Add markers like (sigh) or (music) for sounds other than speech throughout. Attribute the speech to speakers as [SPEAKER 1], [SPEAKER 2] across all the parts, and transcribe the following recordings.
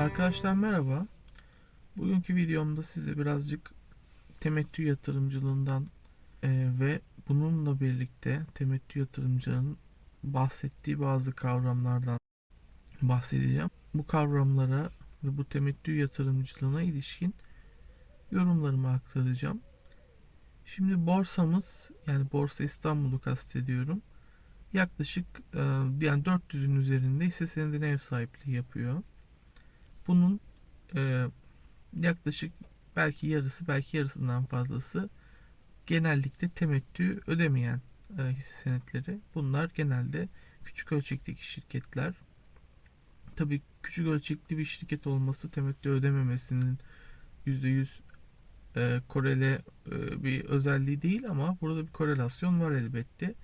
[SPEAKER 1] Arkadaşlar merhaba. Bugünkü videomda size birazcık temettü yatırımcılığından e, ve bununla birlikte temettü yatırımcının bahsettiği bazı kavramlardan bahsedeceğim. Bu kavramlara ve bu temettü yatırımcılığına ilişkin yorumlarımı aktaracağım. Şimdi borsamız yani Borsa İstanbul'u kastediyorum. Yaklaşık e, yani 400'ün üzerinde hisse senedine ev sahipliği yapıyor. Bunun e, yaklaşık belki yarısı belki yarısından fazlası genellikle temettü ödemeyen e, hisse senetleri. Bunlar genelde küçük ölçekteki şirketler. Tabii küçük ölçekli bir şirket olması temettü ödememesinin %100 e, korele e, bir özelliği değil ama burada bir korelasyon var elbette.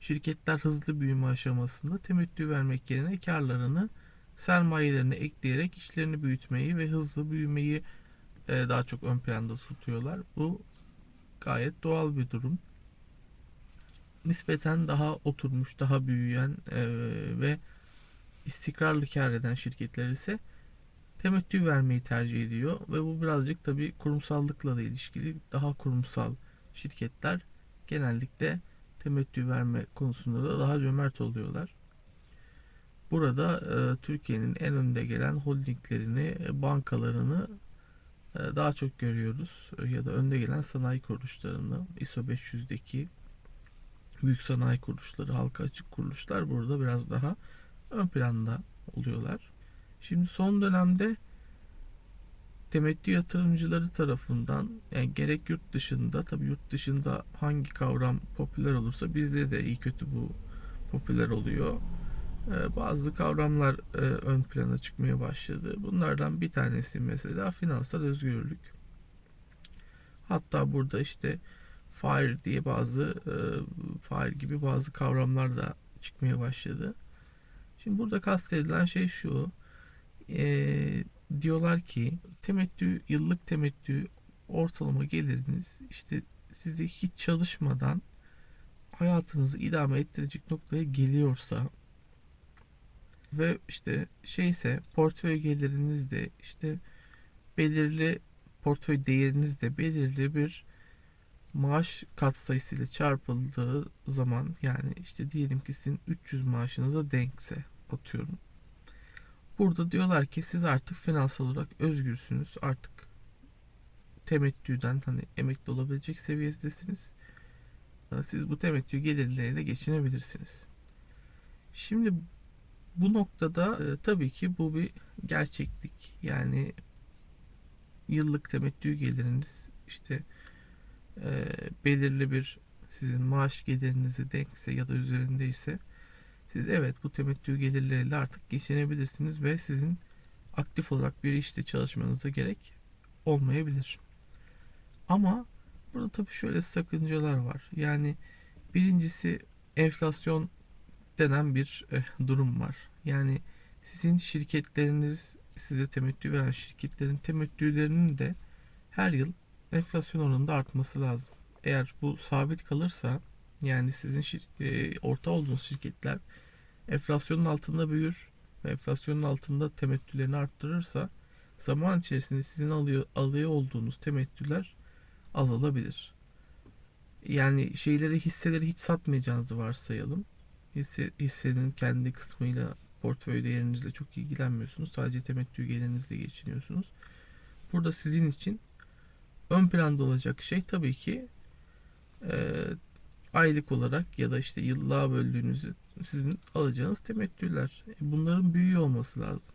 [SPEAKER 1] Şirketler hızlı büyüme aşamasında temettü vermek yerine karlarını sermayelerine ekleyerek işlerini büyütmeyi ve hızlı büyümeyi e, daha çok ön planda tutuyorlar. Bu gayet doğal bir durum. Nispeten daha oturmuş, daha büyüyen e, ve istikrarlı kar eden şirketler ise temettü vermeyi tercih ediyor ve bu birazcık tabi kurumsallıkla da ilişkili. Daha kurumsal şirketler genellikle temettü verme konusunda da daha cömert oluyorlar. Burada e, Türkiye'nin en önde gelen holdinglerini, e, bankalarını e, daha çok görüyoruz. E, ya da önde gelen sanayi kuruluşlarını, ISO 500'deki büyük sanayi kuruluşları, halka açık kuruluşlar burada biraz daha ön planda oluyorlar. Şimdi son dönemde temettü yatırımcıları tarafından yani gerek yurt dışında tabi yurt dışında hangi kavram popüler olursa bizde de iyi kötü bu popüler oluyor. Ee, bazı kavramlar e, ön plana çıkmaya başladı. Bunlardan bir tanesi mesela finansal özgürlük. Hatta burada işte FIRE diye bazı e, FIRE gibi bazı kavramlar da çıkmaya başladı. Şimdi burada kastedilen şey şu. E, diyorlar ki temettü, yıllık temettü ortalama geliriniz işte sizi hiç çalışmadan hayatınızı idame ettirecek noktaya geliyorsa ve işte şeyse portföy geliriniz de işte belirli portföy değeriniz de belirli bir maaş katsayısıyla çarpıldığı zaman yani işte diyelim ki sizin 300 maaşınıza denkse atıyorum. Burada diyorlar ki siz artık finansal olarak özgürsünüz. Artık temettüden hani emekli olabilecek seviyedesiniz. Siz bu temettü gelirleriyle geçinebilirsiniz. Şimdi bu noktada e, tabii ki bu bir gerçeklik. Yani yıllık temettü geliriniz işte e, belirli bir sizin maaş gelirinizi denkse ya da üzerindeyse siz evet bu temettü gelirleriyle artık geçinebilirsiniz ve sizin aktif olarak bir işte çalışmanıza gerek olmayabilir. Ama burada tabii şöyle sakıncalar var. Yani birincisi enflasyon denen bir e, durum var. Yani sizin şirketleriniz size temettü veren şirketlerin temettülerinin de her yıl enflasyon oranında artması lazım. Eğer bu sabit kalırsa yani sizin e, orta olduğunuz şirketler enflasyonun altında büyür ve enflasyonun altında temettülerini arttırırsa zaman içerisinde sizin alıyor, alıyor olduğunuz temettüler azalabilir. Yani şeyleri hisseleri hiç satmayacağınızı varsayalım. Hisse, hissenin kendi kısmıyla portföy değerinizle çok ilgilenmiyorsunuz. Sadece temettü gelirinizle geçiniyorsunuz. Burada sizin için ön planda olacak şey tabii ki e, aylık olarak ya da işte yıllığa böldüğünüzde sizin alacağınız temettüler. E, bunların büyüyor olması lazım.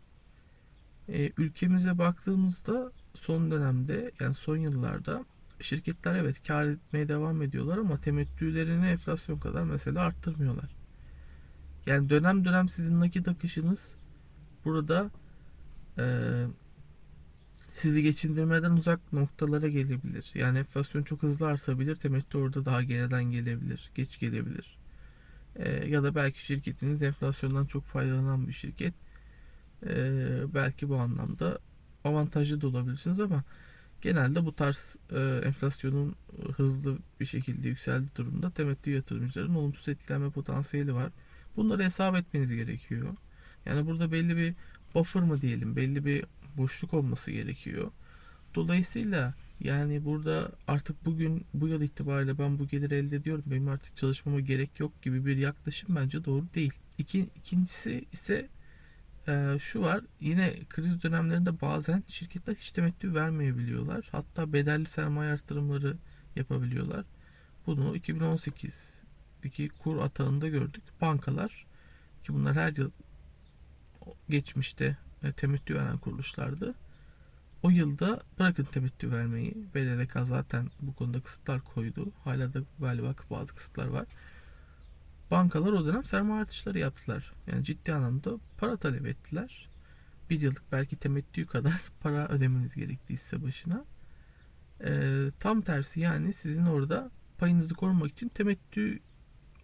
[SPEAKER 1] E, ülkemize baktığımızda son dönemde yani son yıllarda şirketler evet kar etmeye devam ediyorlar ama temettülerini enflasyon kadar mesela arttırmıyorlar. Yani dönem dönem sizin nakit akışınız burada e, sizi geçindirmeden uzak noktalara gelebilir. Yani enflasyon çok hızlı artabilir. Temettü orada daha geriden gelebilir. Geç gelebilir. E, ya da belki şirketiniz enflasyondan çok faydalanan bir şirket. E, belki bu anlamda avantajlı da olabilirsiniz ama genelde bu tarz e, enflasyonun hızlı bir şekilde yükseldiği durumda temettü yatırımcıların olumsuz etkilenme potansiyeli var. Bunları hesap etmeniz gerekiyor. Yani burada belli bir buffer mı diyelim, belli bir boşluk olması gerekiyor. Dolayısıyla yani burada artık bugün bu yıl itibariyle ben bu geliri elde ediyorum. Benim artık çalışmama gerek yok gibi bir yaklaşım bence doğru değil. İki, ikincisi ise e, şu var. Yine kriz dönemlerinde bazen şirketler hiç temettü vermeyebiliyorlar. Hatta bedelli sermaye artırımları yapabiliyorlar. Bunu 2018'deki kur atağında gördük. Bankalar ki bunlar her yıl geçmişte e, temettü veren kuruluşlardı. O yılda bırakın temettü vermeyi. BDDK zaten bu konuda kısıtlar koydu. Hala da galiba bazı kısıtlar var. Bankalar o dönem sermaye artışları yaptılar. Yani ciddi anlamda para talep ettiler. Bir yıllık belki temettü kadar (laughs) para ödemeniz gerektiyse başına. Ee, tam tersi yani sizin orada payınızı korumak için temettü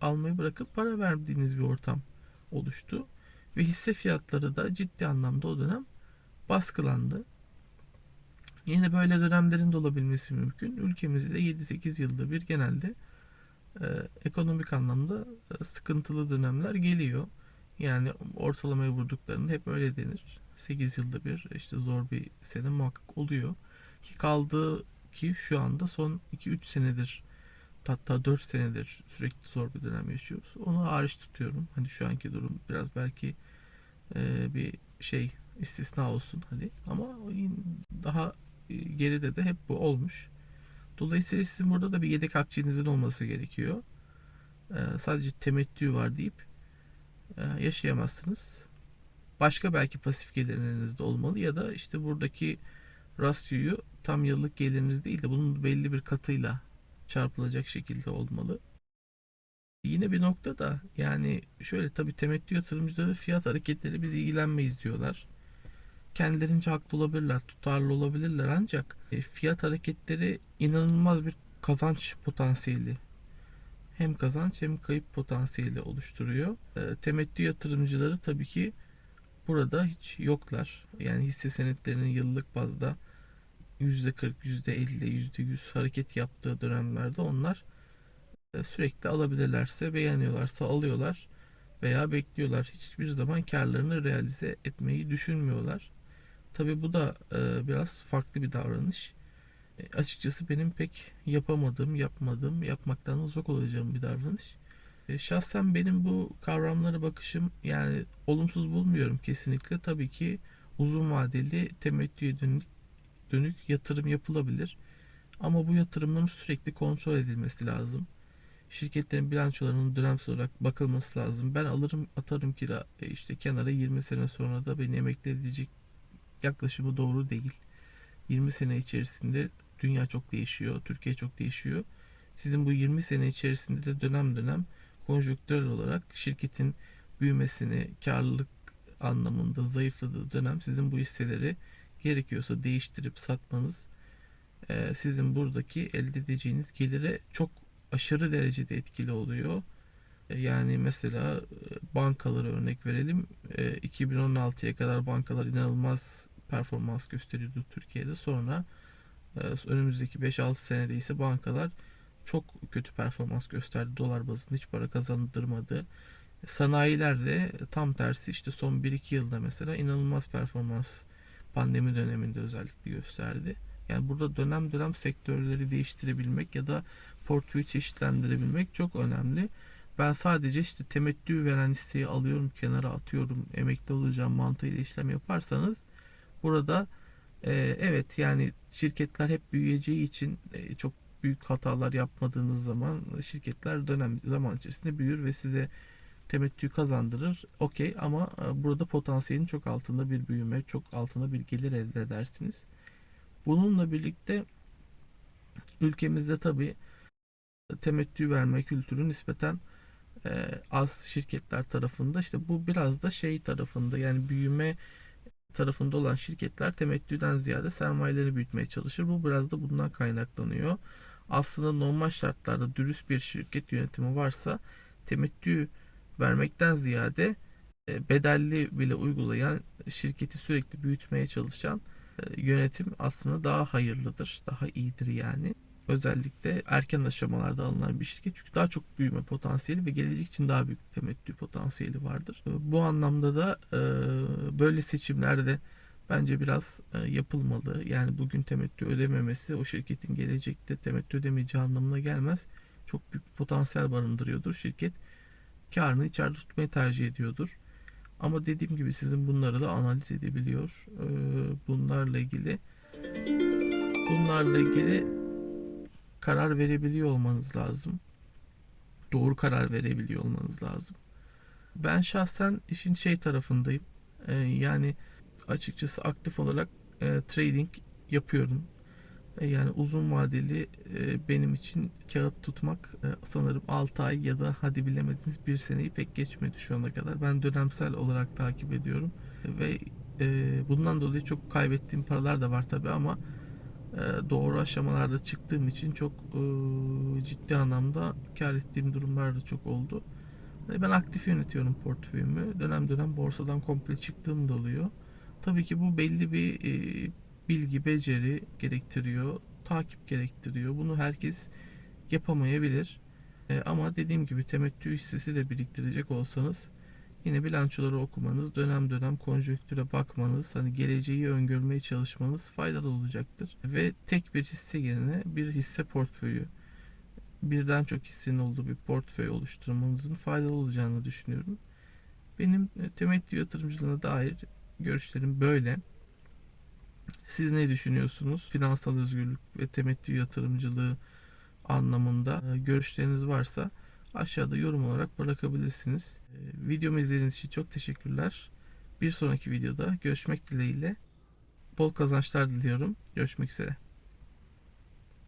[SPEAKER 1] almayı bırakıp para verdiğiniz bir ortam oluştu. Ve hisse fiyatları da ciddi anlamda o dönem baskılandı. Yine böyle dönemlerin de olabilmesi mümkün. Ülkemizde 7-8 yılda bir genelde e, ekonomik anlamda e, sıkıntılı dönemler geliyor. Yani ortalamaya vurduklarında hep öyle denir. 8 yılda bir işte zor bir sene muhakkak oluyor. Ki kaldığı ki şu anda son 2-3 senedir hatta 4 senedir sürekli zor bir dönem yaşıyoruz. Onu hariç tutuyorum. Hani şu anki durum biraz belki e, bir şey istisna olsun hadi ama daha e, geride de hep bu olmuş. Dolayısıyla sizin burada da bir yedek akçenizin olması gerekiyor. E, sadece temettü var deyip e, yaşayamazsınız. Başka belki pasif gelirleriniz de olmalı ya da işte buradaki rasyoyu tam yıllık geliriniz değil de bunun belli bir katıyla çarpılacak şekilde olmalı. Yine bir nokta da yani şöyle tabi temettü yatırımcıları fiyat hareketleri biz ilgilenmeyiz diyorlar. Kendilerince haklı olabilirler, tutarlı olabilirler ancak e, fiyat hareketleri inanılmaz bir kazanç potansiyeli hem kazanç hem kayıp potansiyeli oluşturuyor. E, temettü yatırımcıları tabii ki burada hiç yoklar. Yani hisse senetlerinin yıllık bazda %40, %50, %100 hareket yaptığı dönemlerde onlar e, sürekli alabilirlerse, beğeniyorlarsa alıyorlar veya bekliyorlar. Hiçbir zaman karlarını realize etmeyi düşünmüyorlar. Tabi bu da e, biraz farklı bir davranış. E, açıkçası benim pek yapamadığım, yapmadığım, yapmaktan uzak olacağım bir davranış. Şahsen benim bu kavramlara bakışım yani olumsuz bulmuyorum kesinlikle. Tabii ki uzun vadeli temettüye dönük, dönük yatırım yapılabilir. Ama bu yatırımların sürekli kontrol edilmesi lazım. Şirketlerin bilançolarının dönemsel olarak bakılması lazım. Ben alırım atarım kira e, işte kenara 20 sene sonra da beni emekli edecek yaklaşımı doğru değil. 20 sene içerisinde dünya çok değişiyor, Türkiye çok değişiyor. Sizin bu 20 sene içerisinde de dönem dönem konjonktürel olarak şirketin büyümesini, karlılık anlamında zayıfladığı dönem sizin bu hisseleri gerekiyorsa değiştirip satmanız e, sizin buradaki elde edeceğiniz gelire çok aşırı derecede etkili oluyor. E, yani mesela e, bankaları örnek verelim. 2016'ya kadar bankalar inanılmaz performans gösteriyordu Türkiye'de. Sonra önümüzdeki 5-6 senede ise bankalar çok kötü performans gösterdi. Dolar bazında hiç para kazandırmadı. Sanayiler de tam tersi işte son 1-2 yılda mesela inanılmaz performans pandemi döneminde özellikle gösterdi. Yani burada dönem dönem sektörleri değiştirebilmek ya da portföyü çeşitlendirebilmek çok önemli. Ben sadece işte temettü veren hisseyi alıyorum kenara atıyorum emekli olacağım mantığıyla işlem yaparsanız burada e, evet yani şirketler hep büyüyeceği için e, çok büyük hatalar yapmadığınız zaman şirketler dönem zaman içerisinde büyür ve size temettü kazandırır. Okey ama e, burada potansiyelin çok altında bir büyüme, çok altında bir gelir elde edersiniz. Bununla birlikte ülkemizde tabi temettü verme kültürü nispeten e, az şirketler tarafında işte bu biraz da şey tarafında yani büyüme tarafında olan şirketler temettüden ziyade sermayeleri büyütmeye çalışır. Bu biraz da bundan kaynaklanıyor. Aslında normal şartlarda dürüst bir şirket yönetimi varsa temettü vermekten ziyade e, bedelli bile uygulayan şirketi sürekli büyütmeye çalışan e, yönetim aslında daha hayırlıdır, daha iyidir yani. Özellikle erken aşamalarda alınan bir şirket çünkü daha çok büyüme potansiyeli ve gelecek için daha büyük temettü potansiyeli vardır. E, bu anlamda da böyle seçimlerde bence biraz yapılmalı. Yani bugün temettü ödememesi o şirketin gelecekte temettü ödemeyeceği anlamına gelmez. Çok büyük potansiyel barındırıyordur. Şirket karını içeride tutmayı tercih ediyordur. Ama dediğim gibi sizin bunları da analiz edebiliyor. E, bunlarla ilgili bunlarla ilgili karar verebiliyor olmanız lazım. Doğru karar verebiliyor olmanız lazım. Ben şahsen işin şey tarafındayım. Ee, yani açıkçası aktif olarak e, trading yapıyorum. E, yani uzun vadeli e, benim için kağıt tutmak e, sanırım 6 ay ya da hadi bilemediniz 1 seneyi pek geçmedi şu ana kadar. Ben dönemsel olarak takip ediyorum ve bundan dolayı çok kaybettiğim paralar da var tabi ama doğru aşamalarda çıktığım için çok ciddi anlamda kar ettiğim durumlar da çok oldu. Ben aktif yönetiyorum portföyümü. Dönem dönem borsadan komple çıktığım da oluyor. Tabii ki bu belli bir bilgi, beceri gerektiriyor, takip gerektiriyor. Bunu herkes yapamayabilir. E, ama dediğim gibi temettü hissesi de biriktirecek olsanız yine bilançoları okumanız, dönem dönem konjonktüre bakmanız, hani geleceği öngörmeye çalışmanız faydalı olacaktır. Ve tek bir hisse yerine bir hisse portföyü, birden çok hissenin olduğu bir portföy oluşturmanızın faydalı olacağını düşünüyorum. Benim e, temettü yatırımcılığına dair görüşlerim böyle. Siz ne düşünüyorsunuz? Finansal özgürlük ve temettü yatırımcılığı anlamında e, görüşleriniz varsa aşağıda yorum olarak bırakabilirsiniz. E, Videomu izlediğiniz için çok teşekkürler. Bir sonraki videoda görüşmek dileğiyle bol kazançlar diliyorum. Görüşmek üzere.